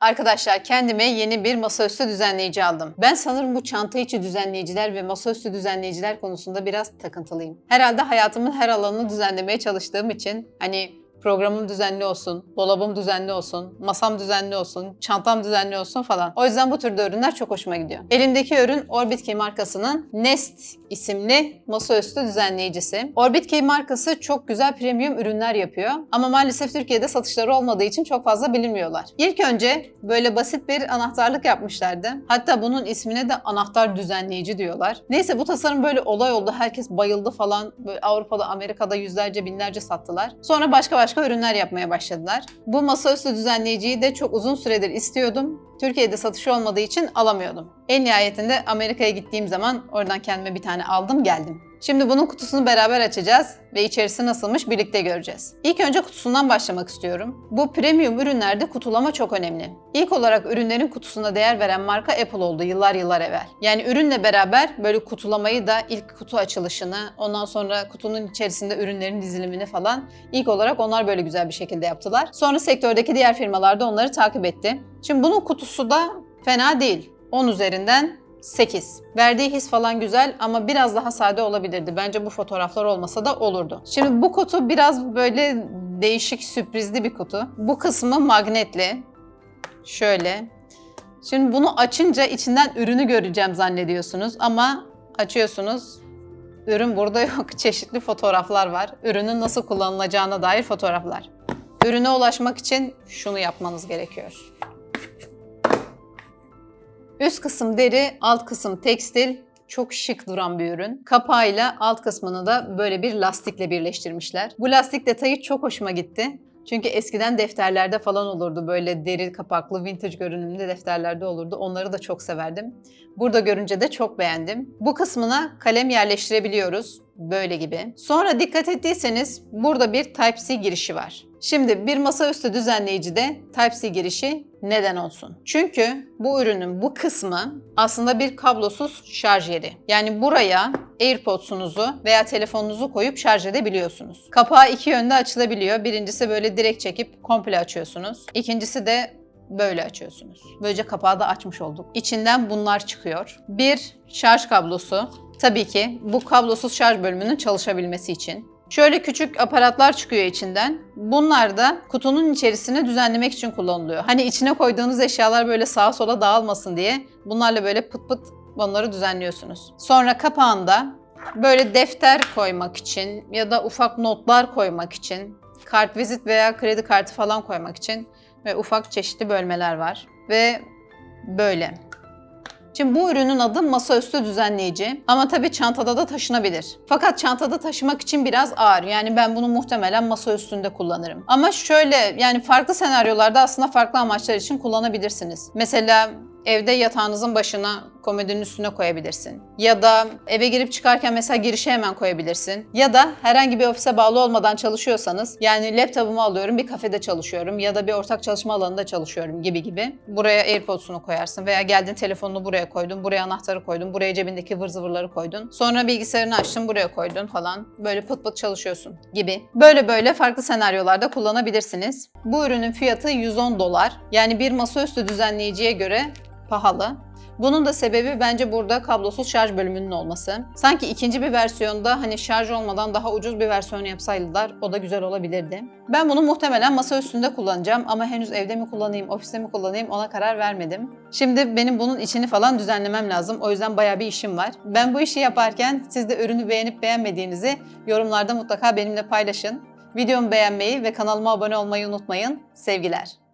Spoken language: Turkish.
Arkadaşlar kendime yeni bir masaüstü düzenleyici aldım. Ben sanırım bu çanta içi düzenleyiciler ve masaüstü düzenleyiciler konusunda biraz takıntılıyım. Herhalde hayatımın her alanını düzenlemeye çalıştığım için hani programım düzenli olsun, dolabım düzenli olsun, masam düzenli olsun, çantam düzenli olsun falan. O yüzden bu türde ürünler çok hoşuma gidiyor. Elimdeki ürün Orbit Key markasının Nest isimli masaüstü düzenleyicisi. Orbit Key markası çok güzel premium ürünler yapıyor ama maalesef Türkiye'de satışları olmadığı için çok fazla bilinmiyorlar. İlk önce böyle basit bir anahtarlık yapmışlardı. Hatta bunun ismine de anahtar düzenleyici diyorlar. Neyse bu tasarım böyle olay oldu. Herkes bayıldı falan. Böyle Avrupa'da, Amerika'da yüzlerce, binlerce sattılar. Sonra başka başka ürünler yapmaya başladılar. Bu masaüstü düzenleyiciyi de çok uzun süredir istiyordum. Türkiye'de satışı olmadığı için alamıyordum. En nihayetinde Amerika'ya gittiğim zaman oradan kendime bir tane aldım geldim. Şimdi bunun kutusunu beraber açacağız ve içerisi nasılmış birlikte göreceğiz. İlk önce kutusundan başlamak istiyorum. Bu premium ürünlerde kutulama çok önemli. İlk olarak ürünlerin kutusuna değer veren marka Apple oldu yıllar yıllar evvel. Yani ürünle beraber böyle kutulamayı da ilk kutu açılışını, ondan sonra kutunun içerisinde ürünlerin dizilimini falan ilk olarak onlar böyle güzel bir şekilde yaptılar. Sonra sektördeki diğer firmalar da onları takip etti. Şimdi bunun kutusu da fena değil. 10 üzerinden 8. Verdiği his falan güzel ama biraz daha sade olabilirdi. Bence bu fotoğraflar olmasa da olurdu. Şimdi bu kutu biraz böyle değişik sürprizli bir kutu. Bu kısmı magnetli. Şöyle. Şimdi bunu açınca içinden ürünü göreceğim zannediyorsunuz ama açıyorsunuz. Ürün burada yok. Çeşitli fotoğraflar var. Ürünün nasıl kullanılacağına dair fotoğraflar. Ürüne ulaşmak için şunu yapmanız gerekiyor. Üst kısım deri, alt kısım tekstil. Çok şık duran bir ürün. Kapağıyla alt kısmını da böyle bir lastikle birleştirmişler. Bu lastik detayı çok hoşuma gitti. Çünkü eskiden defterlerde falan olurdu böyle deri kapaklı vintage görünümlü defterlerde olurdu. Onları da çok severdim. Burada görünce de çok beğendim. Bu kısmına kalem yerleştirebiliyoruz. Böyle gibi. Sonra dikkat ettiyseniz burada bir Type-C girişi var. Şimdi bir masaüstü düzenleyicide Type-C girişi neden olsun? Çünkü bu ürünün bu kısmı aslında bir kablosuz şarj yeri. Yani buraya AirPods'unuzu veya telefonunuzu koyup şarj edebiliyorsunuz. Kapağı iki yönde açılabiliyor. Birincisi böyle direkt çekip komple açıyorsunuz. İkincisi de böyle açıyorsunuz. Böylece kapağı da açmış olduk. İçinden bunlar çıkıyor. Bir şarj kablosu. Tabii ki bu kablosuz şarj bölümünün çalışabilmesi için. Şöyle küçük aparatlar çıkıyor içinden. Bunlar da kutunun içerisini düzenlemek için kullanılıyor. Hani içine koyduğunuz eşyalar böyle sağa sola dağılmasın diye bunlarla böyle pıt pıt onları düzenliyorsunuz. Sonra kapağında böyle defter koymak için ya da ufak notlar koymak için, kart vizit veya kredi kartı falan koymak için ve ufak çeşitli bölmeler var. Ve böyle. Şimdi bu ürünün adı masaüstü düzenleyici ama tabii çantada da taşınabilir. Fakat çantada taşımak için biraz ağır. Yani ben bunu muhtemelen masa üstünde kullanırım. Ama şöyle yani farklı senaryolarda aslında farklı amaçlar için kullanabilirsiniz. Mesela evde yatağınızın başına komodinin üstüne koyabilirsin. Ya da eve girip çıkarken mesela girişe hemen koyabilirsin. Ya da herhangi bir ofise bağlı olmadan çalışıyorsanız yani laptopumu alıyorum bir kafede çalışıyorum ya da bir ortak çalışma alanında çalışıyorum gibi gibi. Buraya AirPods'unu koyarsın veya geldin telefonunu buraya koydun, buraya anahtarı koydun, buraya cebindeki ıvır zıvırları koydun. Sonra bilgisayarını açtın buraya koydun falan. Böyle pıt pıt çalışıyorsun gibi. Böyle böyle farklı senaryolarda kullanabilirsiniz. Bu ürünün fiyatı 110 dolar. Yani bir masaüstü düzenleyiciye göre pahalı. Bunun da sebebi bence burada kablosuz şarj bölümünün olması. Sanki ikinci bir versiyonda hani şarj olmadan daha ucuz bir versiyon yapsaydılar o da güzel olabilirdi. Ben bunu muhtemelen masa üstünde kullanacağım ama henüz evde mi kullanayım, ofiste mi kullanayım ona karar vermedim. Şimdi benim bunun içini falan düzenlemem lazım. O yüzden baya bir işim var. Ben bu işi yaparken siz de ürünü beğenip beğenmediğinizi yorumlarda mutlaka benimle paylaşın. Videomu beğenmeyi ve kanalıma abone olmayı unutmayın. Sevgiler.